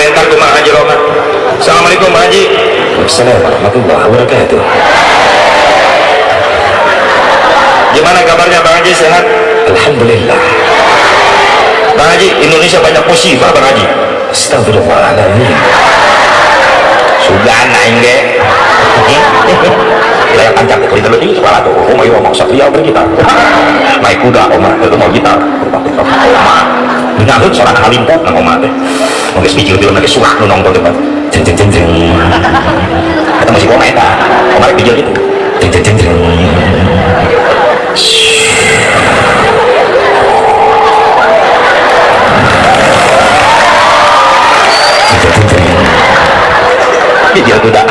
komentar ke Mak Haji Romat Assalamualaikum Pak Haji Assalamualaikum warahmatullahi wabarakatuh gimana kabarnya Bang Haji sehat Alhamdulillah Bang Haji Indonesia banyak musibah Bang Haji Astagfirullahaladzim sudah anak ini layak kancak beri terlebih kepala tuh oh mau mau satria beri kita naik kuda oma itu mau gitar oma nyahut seorang halimpot nang oma teh mau speaker film lagi suah nu nongkrong depan Jeng jeng jeng jeng. Masih koma eta lagi video itu Jeng jeng jeng jeng. Jeng jeng jeng jeng. Video kuda